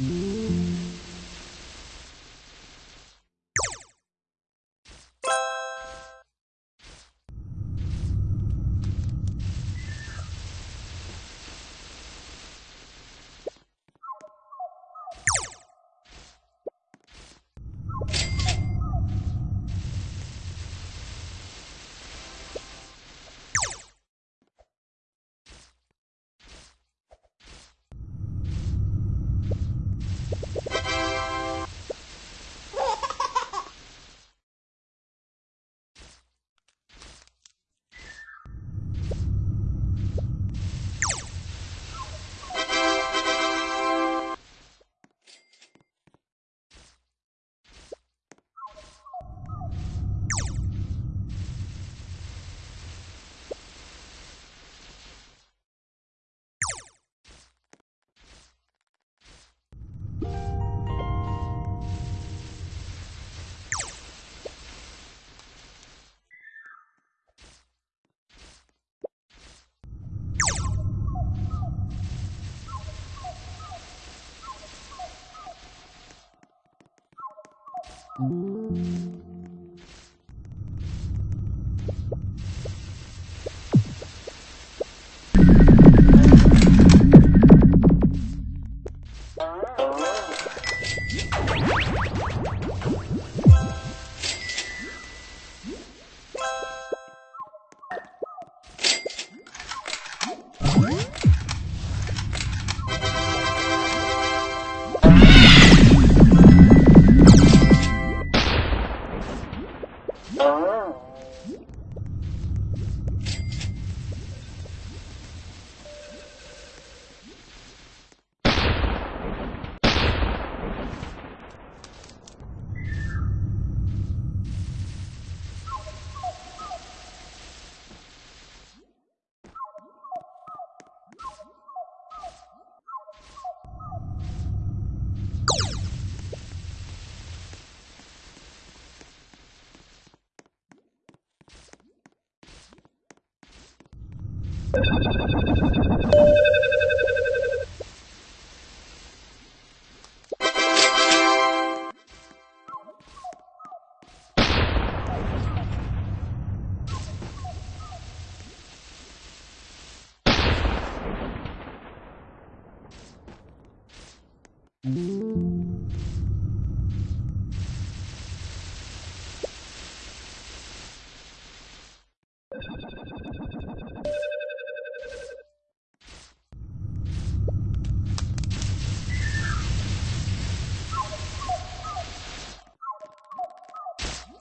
Mm-hmm. You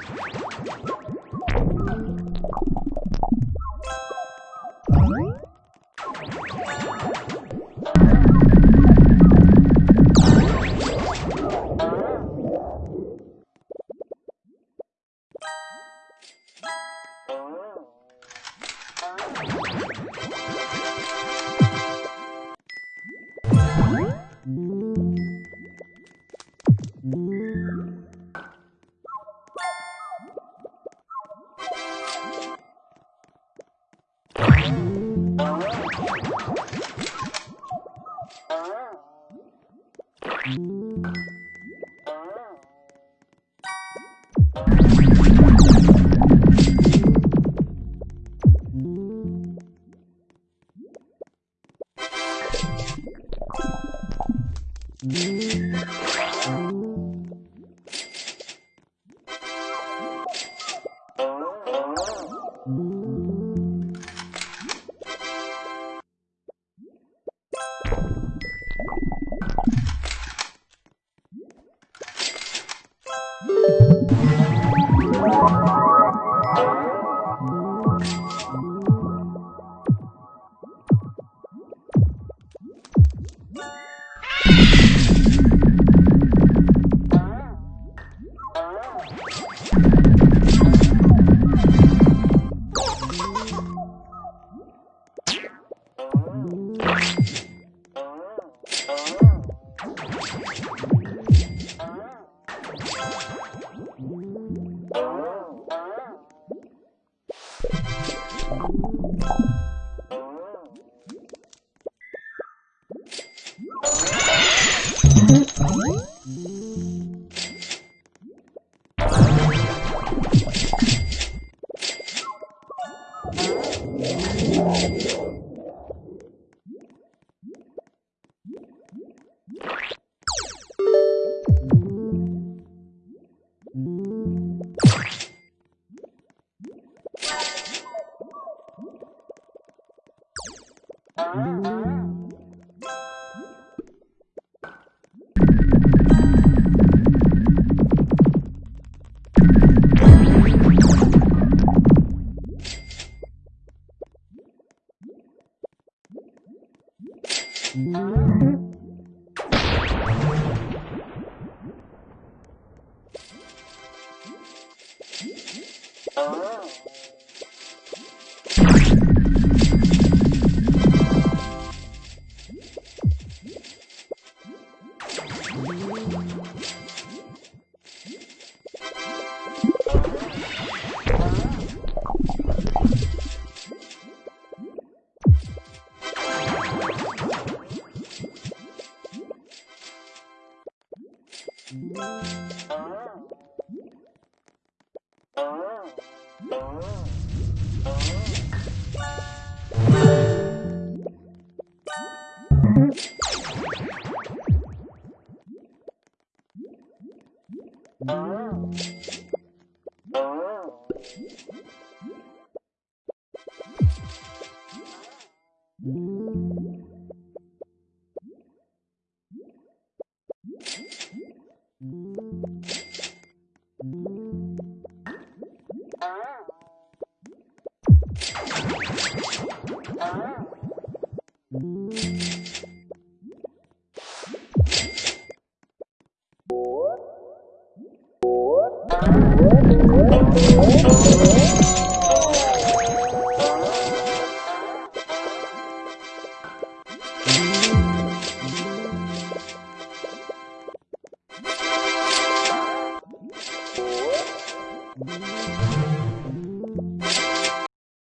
Thank you. you あっ! Oh. Ah. Ah. Ah.